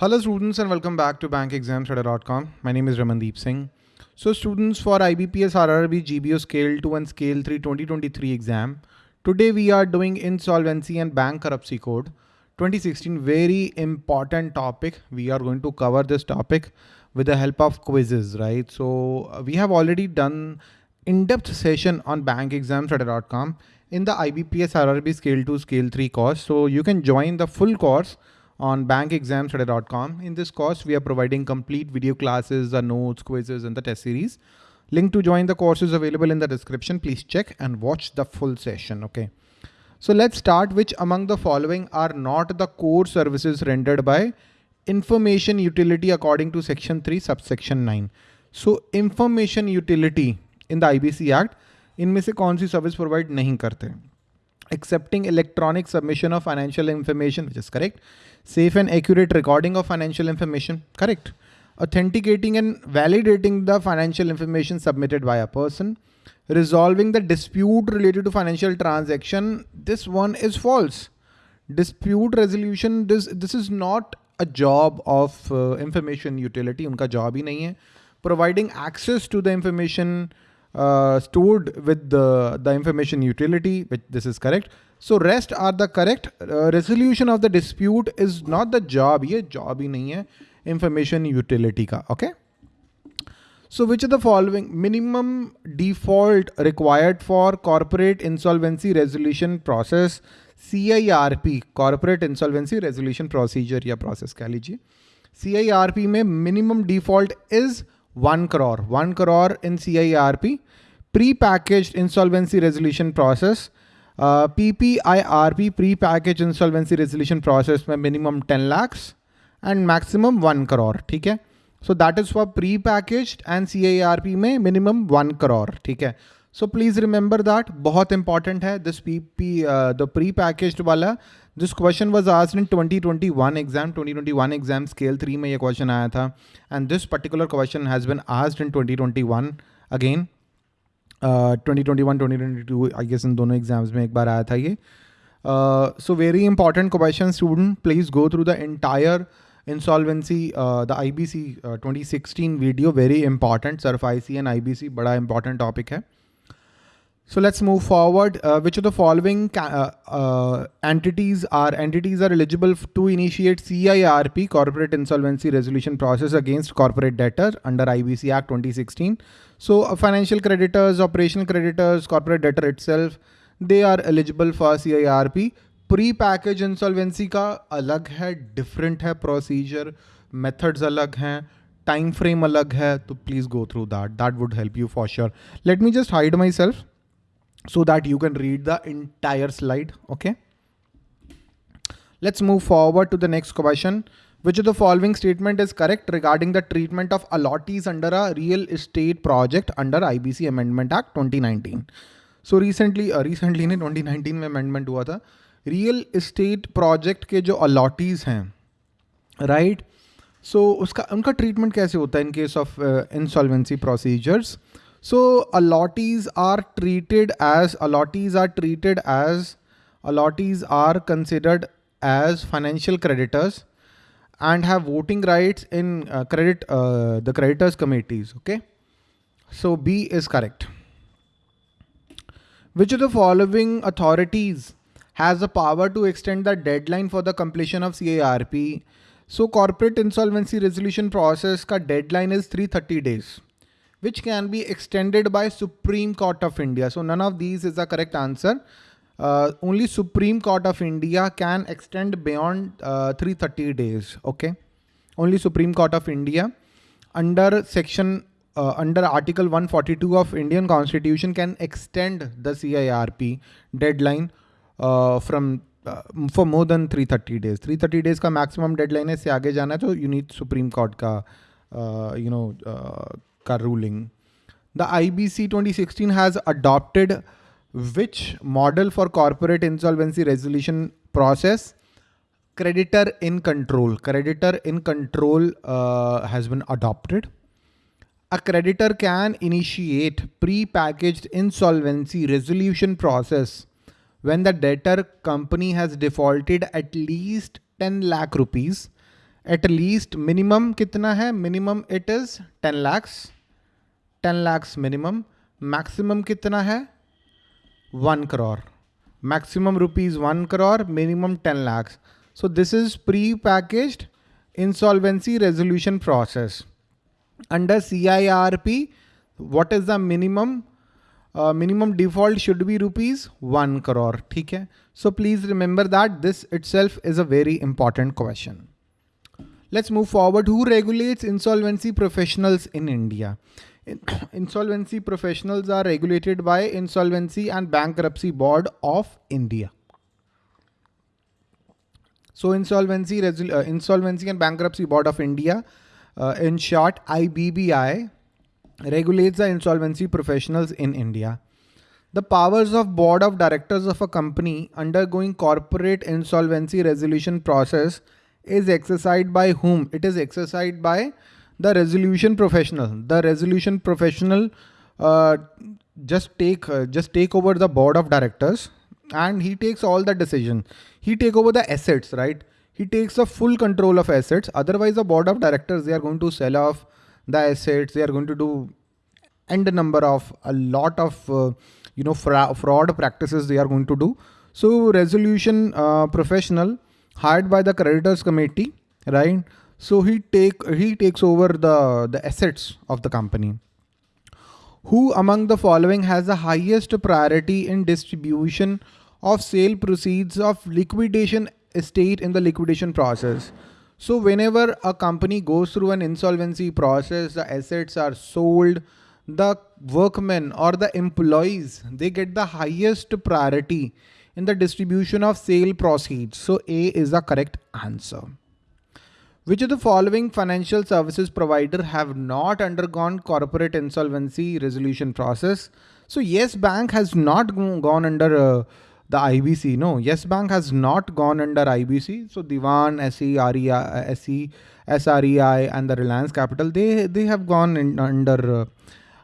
Hello students and welcome back to bankexamstudy.com. My name is Ramandeep Singh. So students for IBPS RRB GBO Scale 2 and Scale 3 2023 exam. Today we are doing insolvency and bank bankruptcy code 2016 very important topic. We are going to cover this topic with the help of quizzes, right? So uh, we have already done in-depth session on bankexamstudy.com in the IBPS RRB Scale 2 Scale 3 course. So you can join the full course on bankexamstudy.com. In this course, we are providing complete video classes, the notes, quizzes, and the test series. Link to join the course is available in the description. Please check and watch the full session. Okay. So let's start which among the following are not the core services rendered by information utility according to section 3 subsection 9. So information utility in the IBC Act इनमें से कौन सी service provide नहीं करते accepting electronic submission of financial information, which is correct, safe and accurate recording of financial information, correct, authenticating and validating the financial information submitted by a person, resolving the dispute related to financial transaction, this one is false. Dispute resolution, this, this is not a job of uh, information utility, unka job hi nahi hai. Providing access to the information, uh, stored with the, the information utility, which this is correct. So rest are the correct. Uh, resolution of the dispute is not the job. ये job ही नहीं है information utility का. Okay. So which of the following minimum default required for corporate insolvency resolution process CIRP corporate insolvency resolution procedure या process कह लीजिए CIRP में minimum default is one crore one crore in C I R P pre package insolvency resolution process P P I R P pre package insolvency resolution process में minimum ten lakhs and maximum one crore ठीक है? So that is for pre package and C I R P में minimum one crore ठीक है? So please remember that बहुत important है this P P the pre package वाला this question was आज इन 2021 exam 2021 exam scale three में ये question आया था and this particular question has been asked in 2021 again twenty twenty one twenty twenty two I guess in दोनों exams में एक बार आया था ये so very important question student please go through the entire insolvency the I B C twenty sixteen video very important Surf I C and I B C बड़ा important topic है So let's move forward. Uh, which of the following uh, uh, entities are entities are eligible to initiate CIRP corporate insolvency resolution process against corporate debtor under IBC Act 2016. So uh, financial creditors, operational creditors, corporate debtor itself, they are eligible for CIRP. Pre-package insolvency का अलग है, different है procedure, methods अलग हैं, time frame अलग है, तो please go through that. That would help you for sure. Let me just hide myself So that you can read the entire slide. Okay. Let's move forward to the next question. Which of the following statement is correct regarding the treatment of allottees under a real estate project under IBC Amendment Act 2019? So recently, uh, recently ने 2019 में amendment हुआ था. Real estate project के जो allottees हैं, right? So उसका उनका treatment कैसे होता है in case of uh, insolvency procedures? So allottees are treated as allottees are treated as allottees are considered as financial creditors and have voting rights in uh, credit uh, the creditors committees. Okay. So B is correct. Which of the following authorities has the power to extend the deadline for the completion of CIRP? So corporate insolvency resolution process ka deadline is 330 days which can be extended by Supreme Court of India. So none of these is the correct answer. Uh, only Supreme Court of India can extend beyond uh, 330 days. Okay. Only Supreme Court of India under section uh, under Article 142 of Indian Constitution can extend the CIRP deadline uh, from uh, for more than 330 days. 330 days का maximum deadline है से आगे जाना तो you need Supreme Court का uh, you know का ruling. The IBC 2016 has adopted which model for corporate insolvency resolution process? Creditor in control. Creditor in control uh, has been adopted. A creditor can initiate pre-packaged insolvency resolution process when the debtor company has defaulted at least 10 lakh rupees at least minimum kitna hai minimum it is 10 lakhs ten lakhs minimum maximum कितना है? One crore maximum rupees one crore minimum ten lakhs so this is pre packaged insolvency resolution process under C I R P what is the minimum minimum default should be rupees one crore ठीक है? So please remember that this itself is a very important question let's move forward who regulates insolvency professionals in India insolvency professionals are regulated by insolvency and bankruptcy board of india so insolvency uh, insolvency and bankruptcy board of india uh, in short ibbi regulates the insolvency professionals in India. The powers of board of directors of a company undergoing corporate insolvency resolution process is exercised by whom? It is exercised by the resolution professional. The resolution professional uh, just take uh, just take over the board of directors and he takes all the decision. He take over the assets, right? He takes a full control of assets. Otherwise, the board of directors they are going to sell off the assets they are going to do end number of a lot of uh, you know fra fraud practices they are going to do so resolution uh, professional hired by the creditors committee right so he take he takes over the the assets of the company who among the following has the highest priority in distribution of sale proceeds of liquidation estate in the liquidation process so whenever a company goes through an insolvency process, the assets are sold, the workmen or the employees, they get the highest priority in the distribution of sale proceeds. So A is the correct answer. Which of the following financial services provider have not undergone corporate insolvency resolution process? So yes, bank has not gone under uh, the IBC. No, Yes Bank has not gone under IBC. So Dewan, SE, REI, SE, SREI and the Reliance Capital, they, they have gone in, under, uh,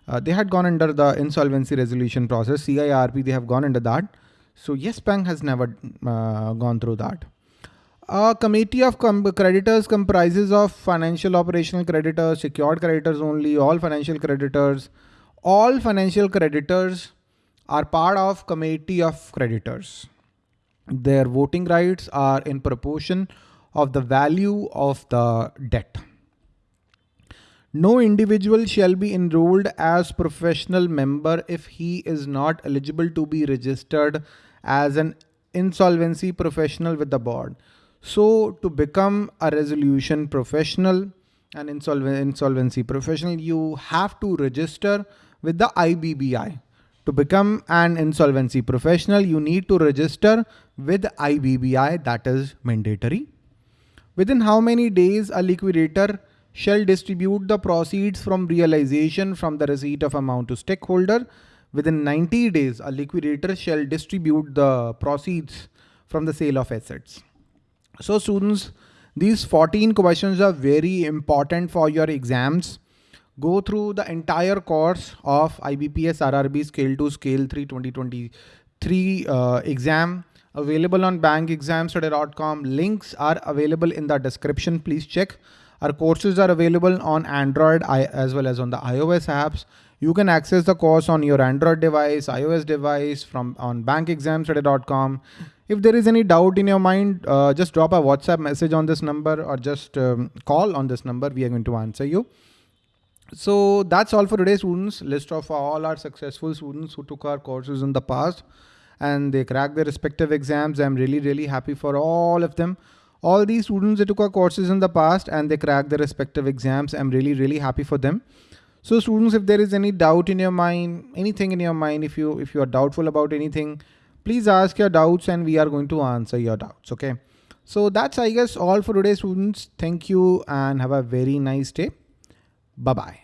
uh, they had gone under the insolvency resolution process. CIRP, they have gone under that. So Yes Bank has never uh, gone through that. A committee of com creditors comprises of financial operational creditors, secured creditors only, all financial creditors, all financial creditors are part of committee of creditors. Their voting rights are in proportion of the value of the debt. No individual shall be enrolled as professional member if he is not eligible to be registered as an insolvency professional with the board. So to become a resolution professional, an insolvency professional, you have to register with the IBBI. To become an insolvency professional, you need to register with IBBI that is mandatory. Within how many days a liquidator shall distribute the proceeds from realization from the receipt of amount to stakeholder. Within 90 days, a liquidator shall distribute the proceeds from the sale of assets. So students, these 14 questions are very important for your exams go through the entire course of IBPS RRB Scale 2 Scale 3 2023 uh, exam available on bankexamstudy.com. Links are available in the description. Please check. Our courses are available on Android as well as on the iOS apps. You can access the course on your Android device, iOS device from on bankexamstudy.com. If there is any doubt in your mind, uh, just drop a WhatsApp message on this number or just um, call on this number. We are going to answer you. So that's all for today students. List of all our successful students who took our courses in the past and they cracked their respective exams. I'm really, really happy for all of them. All these students that took our courses in the past and they cracked their respective exams. I'm really, really happy for them. So students, if there is any doubt in your mind, anything in your mind, if you if you are doubtful about anything, please ask your doubts and we are going to answer your doubts. Okay. So that's I guess all for today students. Thank you and have a very nice day. Bye bye.